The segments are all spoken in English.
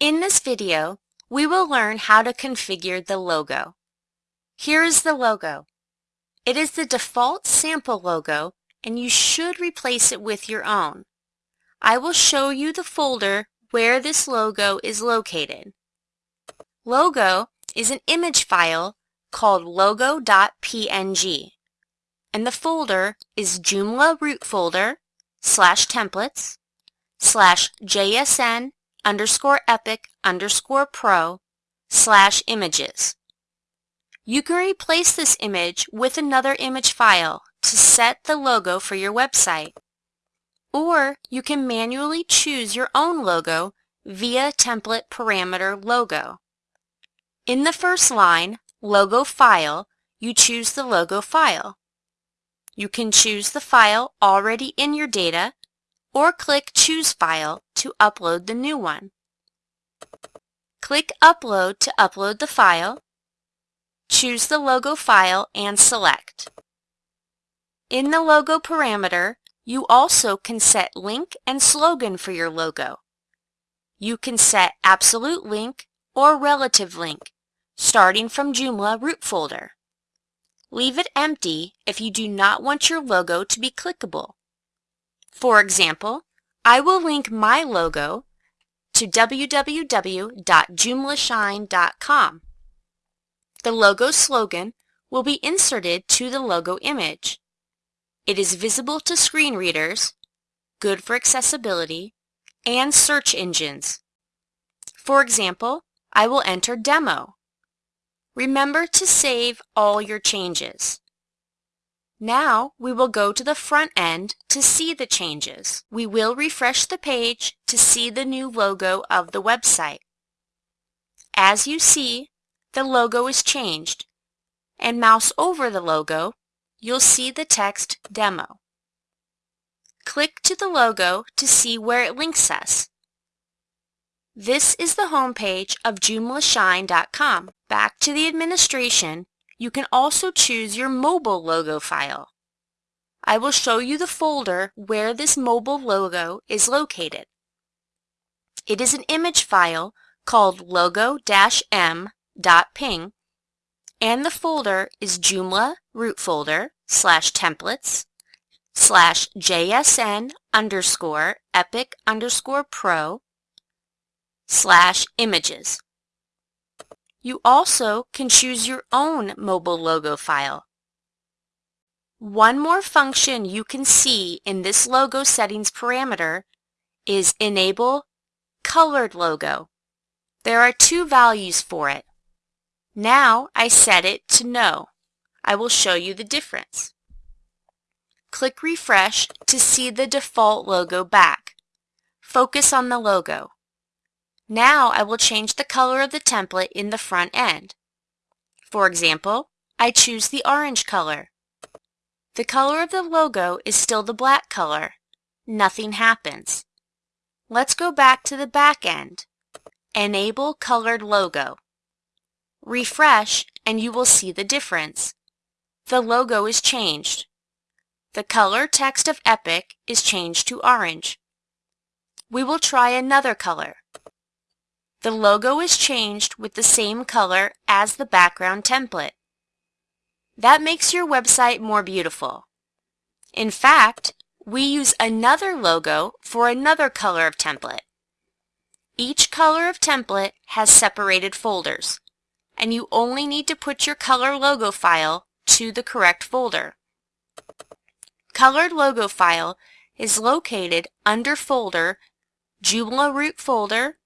In this video, we will learn how to configure the logo. Here is the logo. It is the default sample logo and you should replace it with your own. I will show you the folder where this logo is located. Logo is an image file called logo.png and the folder is Joomla root folder slash templates slash JSN underscore epic underscore pro slash images. You can replace this image with another image file to set the logo for your website. Or you can manually choose your own logo via template parameter logo. In the first line, Logo File, you choose the logo file. You can choose the file already in your data or click Choose File to upload the new one. Click Upload to upload the file. Choose the logo file and select. In the logo parameter, you also can set link and slogan for your logo. You can set absolute link or relative link, starting from Joomla root folder. Leave it empty if you do not want your logo to be clickable. For example, I will link my logo to www.joomlashine.com. The logo slogan will be inserted to the logo image. It is visible to screen readers, good for accessibility, and search engines. For example, I will enter demo. Remember to save all your changes. Now we will go to the front end to see the changes. We will refresh the page to see the new logo of the website. As you see, the logo is changed, and mouse over the logo, you'll see the text Demo. Click to the logo to see where it links us. This is the homepage of joomlashine.com. Back to the administration, you can also choose your mobile logo file. I will show you the folder where this mobile logo is located. It is an image file called logo-m.png and the folder is Joomla root folder slash templates slash JSN underscore epic underscore pro slash images. You also can choose your own mobile logo file. One more function you can see in this logo settings parameter is Enable Colored Logo. There are two values for it. Now I set it to No. I will show you the difference. Click Refresh to see the default logo back. Focus on the logo. Now I will change the color of the template in the front end. For example, I choose the orange color. The color of the logo is still the black color. Nothing happens. Let's go back to the back end. Enable Colored Logo. Refresh and you will see the difference. The logo is changed. The color text of Epic is changed to orange. We will try another color. The logo is changed with the same color as the background template. That makes your website more beautiful. In fact, we use another logo for another color of template. Each color of template has separated folders, and you only need to put your color logo file to the correct folder. Colored logo file is located under folder Joomla root folder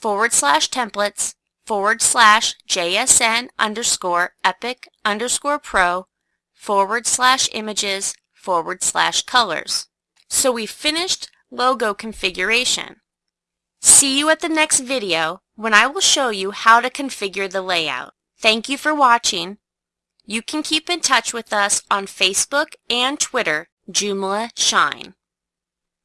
forward slash templates forward slash JSN underscore epic underscore pro forward slash images forward slash colors. So we finished logo configuration. See you at the next video when I will show you how to configure the layout. Thank you for watching. You can keep in touch with us on Facebook and Twitter, Joomla Shine.